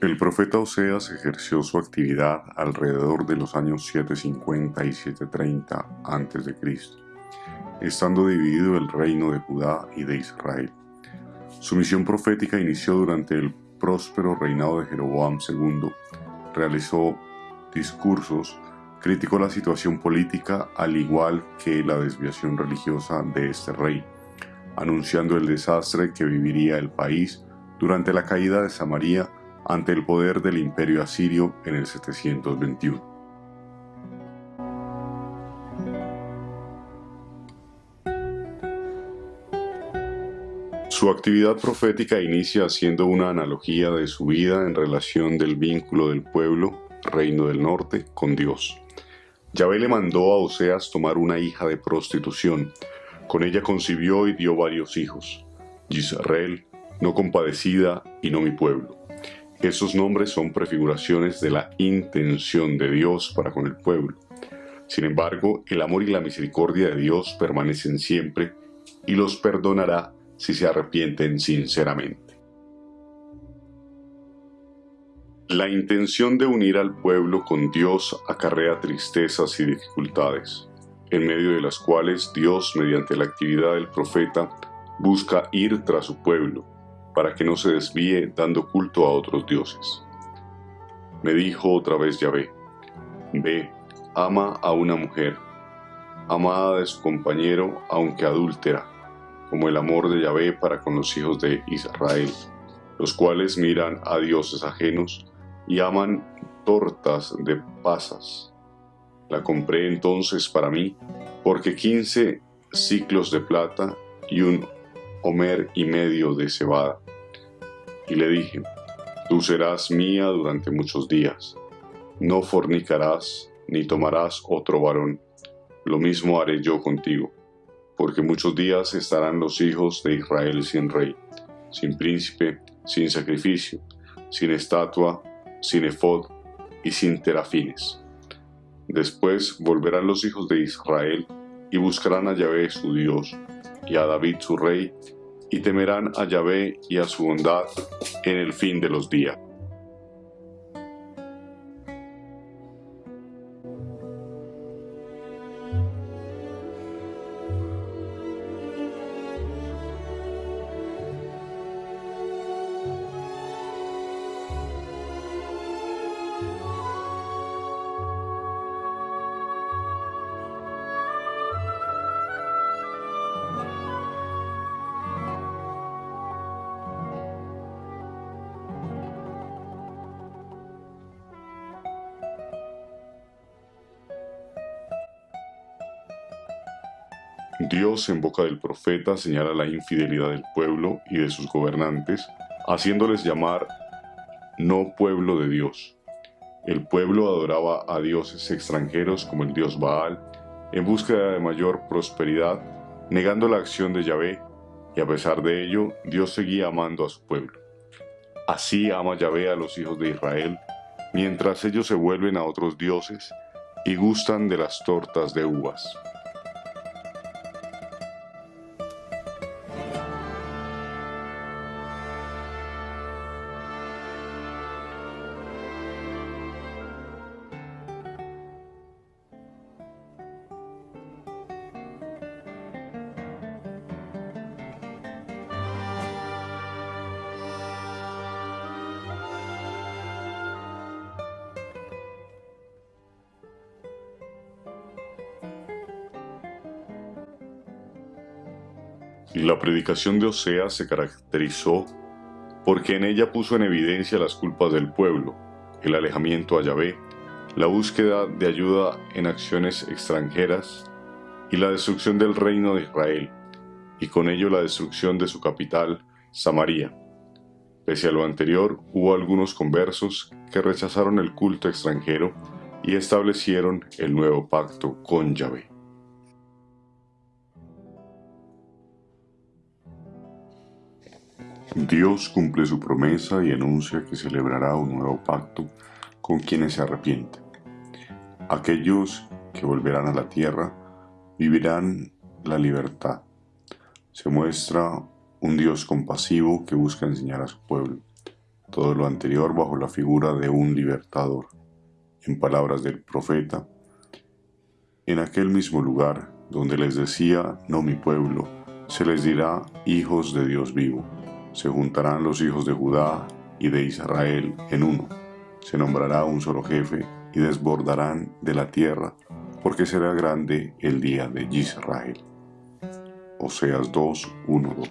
El profeta Oseas ejerció su actividad alrededor de los años 750 y 730 a.C., estando dividido el reino de Judá y de Israel. Su misión profética inició durante el próspero reinado de Jeroboam II. Realizó discursos, criticó la situación política al igual que la desviación religiosa de este rey, anunciando el desastre que viviría el país durante la caída de Samaria ante el poder del imperio asirio en el 721. Su actividad profética inicia haciendo una analogía de su vida en relación del vínculo del pueblo, reino del norte, con Dios. Yahvé le mandó a Oseas tomar una hija de prostitución. Con ella concibió y dio varios hijos. Israel, no compadecida y no mi pueblo. Esos nombres son prefiguraciones de la intención de Dios para con el pueblo. Sin embargo, el amor y la misericordia de Dios permanecen siempre y los perdonará si se arrepienten sinceramente. La intención de unir al pueblo con Dios acarrea tristezas y dificultades, en medio de las cuales Dios, mediante la actividad del profeta, busca ir tras su pueblo, para que no se desvíe dando culto a otros dioses. Me dijo otra vez Yahvé, ve, ama a una mujer, amada de su compañero aunque adúltera, como el amor de Yahvé para con los hijos de Israel, los cuales miran a dioses ajenos y aman tortas de pasas. La compré entonces para mí, porque quince ciclos de plata y un homer y medio de cebada y le dije, Tú serás mía durante muchos días, no fornicarás ni tomarás otro varón, lo mismo haré yo contigo, porque muchos días estarán los hijos de Israel sin rey, sin príncipe, sin sacrificio, sin estatua, sin efod y sin terafines. Después volverán los hijos de Israel y buscarán a Yahvé su Dios, y a David su rey, y temerán a Yahvé y a su bondad en el fin de los días. Dios en boca del profeta señala la infidelidad del pueblo y de sus gobernantes, haciéndoles llamar no pueblo de Dios. El pueblo adoraba a dioses extranjeros como el dios Baal, en búsqueda de mayor prosperidad, negando la acción de Yahvé, y a pesar de ello, Dios seguía amando a su pueblo. Así ama Yahvé a los hijos de Israel, mientras ellos se vuelven a otros dioses y gustan de las tortas de uvas. La predicación de Oseas se caracterizó porque en ella puso en evidencia las culpas del pueblo, el alejamiento a Yahvé, la búsqueda de ayuda en acciones extranjeras y la destrucción del reino de Israel, y con ello la destrucción de su capital, Samaria. Pese a lo anterior, hubo algunos conversos que rechazaron el culto extranjero y establecieron el nuevo pacto con Yahvé. Dios cumple su promesa y anuncia que celebrará un nuevo pacto con quienes se arrepienten. Aquellos que volverán a la tierra vivirán la libertad. Se muestra un Dios compasivo que busca enseñar a su pueblo. todo lo anterior bajo la figura de un libertador. En palabras del profeta, en aquel mismo lugar donde les decía, no mi pueblo, se les dirá hijos de Dios vivo. Se juntarán los hijos de Judá y de Israel en uno. Se nombrará un solo jefe y desbordarán de la tierra, porque será grande el día de Israel. Oseas 2, 1, 2.